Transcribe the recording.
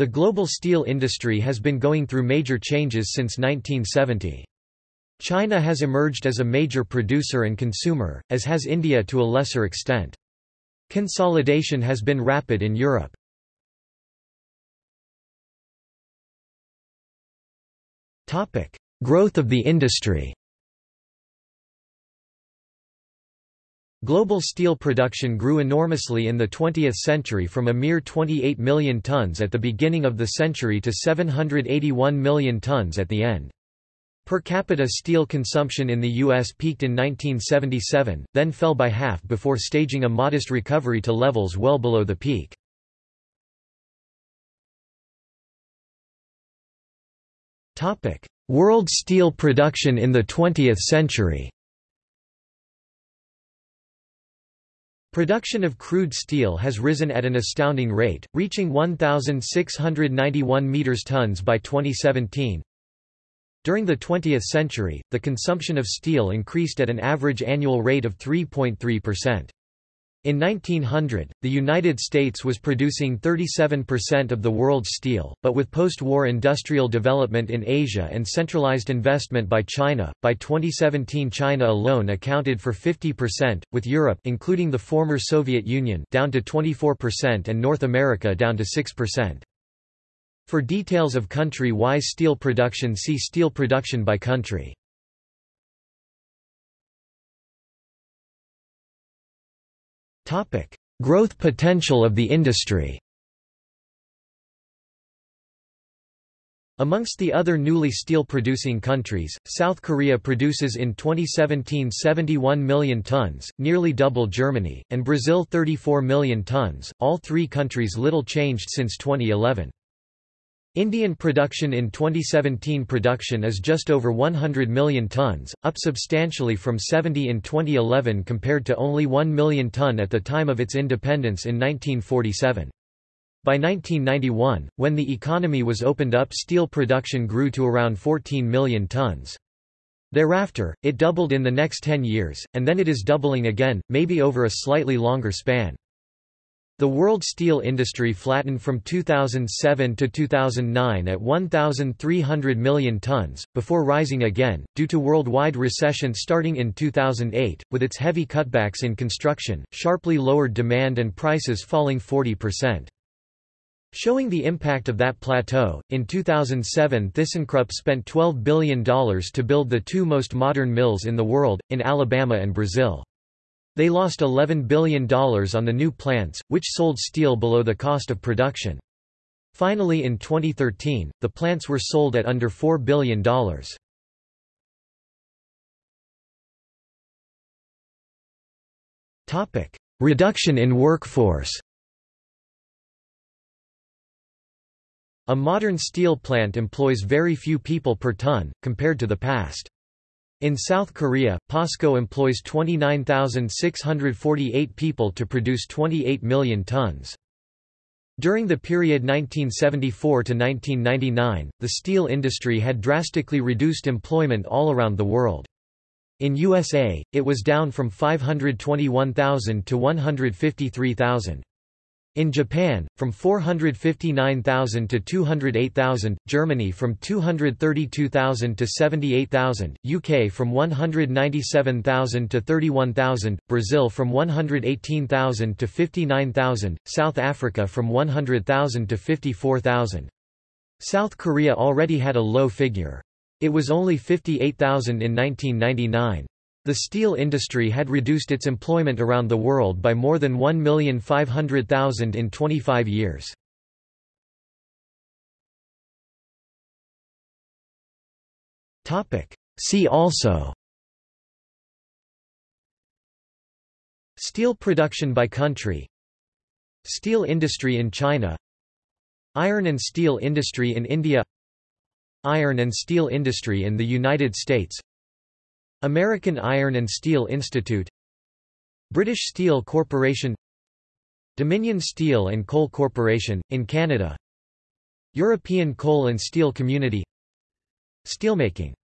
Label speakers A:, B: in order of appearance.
A: The global steel industry has been going through major changes since 1970. China has emerged as a major producer and consumer, as has India to a lesser extent. Consolidation has been rapid in Europe. Growth of the industry Global steel production grew enormously in the 20th century from a mere 28 million tons at the beginning of the century to 781 million tons at the end. Per capita steel consumption in the U.S. peaked in 1977, then fell by half before staging a modest recovery to levels well below the peak. World steel production in the 20th century Production of crude steel has risen at an astounding rate, reaching 1,691 meters tons by 2017. During the 20th century, the consumption of steel increased at an average annual rate of 3.3%. In 1900, the United States was producing 37% of the world's steel, but with post-war industrial development in Asia and centralized investment by China, by 2017 China alone accounted for 50%, with Europe including the former Soviet Union down to 24% and North America down to 6%. For details of country-wise steel production see steel production by country. Growth potential of the industry. Amongst the other newly steel-producing countries, South Korea produces in 2017 71 million tons, nearly double Germany, and Brazil 34 million tons, all three countries little changed since 2011. Indian production in 2017 production is just over 100 million tons, up substantially from 70 in 2011 compared to only 1 million ton at the time of its independence in 1947. By 1991, when the economy was opened up steel production grew to around 14 million tons. Thereafter, it doubled in the next 10 years, and then it is doubling again, maybe over a slightly longer span. The world steel industry flattened from 2007 to 2009 at 1,300 million tons, before rising again, due to worldwide recession starting in 2008, with its heavy cutbacks in construction, sharply lowered demand and prices falling 40%. Showing the impact of that plateau, in 2007 ThyssenKrupp spent $12 billion to build the two most modern mills in the world, in Alabama and Brazil. They lost $11 billion on the new plants, which sold steel below the cost of production. Finally in 2013, the plants were sold at under $4 billion. Reduction in workforce A modern steel plant employs very few people per ton, compared to the past. In South Korea, POSCO employs 29,648 people to produce 28 million tons. During the period 1974 to 1999, the steel industry had drastically reduced employment all around the world. In USA, it was down from 521,000 to 153,000. In Japan, from 459,000 to 208,000, Germany from 232,000 to 78,000, UK from 197,000 to 31,000, Brazil from 118,000 to 59,000, South Africa from 100,000 to 54,000. South Korea already had a low figure. It was only 58,000 in 1999. The steel industry had reduced its employment around the world by more than 1,500,000 in 25 years. See also Steel production by country Steel industry in China Iron and steel industry in India Iron and steel industry in the United States American Iron and Steel Institute British Steel Corporation Dominion Steel and Coal Corporation, in Canada European Coal and Steel Community Steelmaking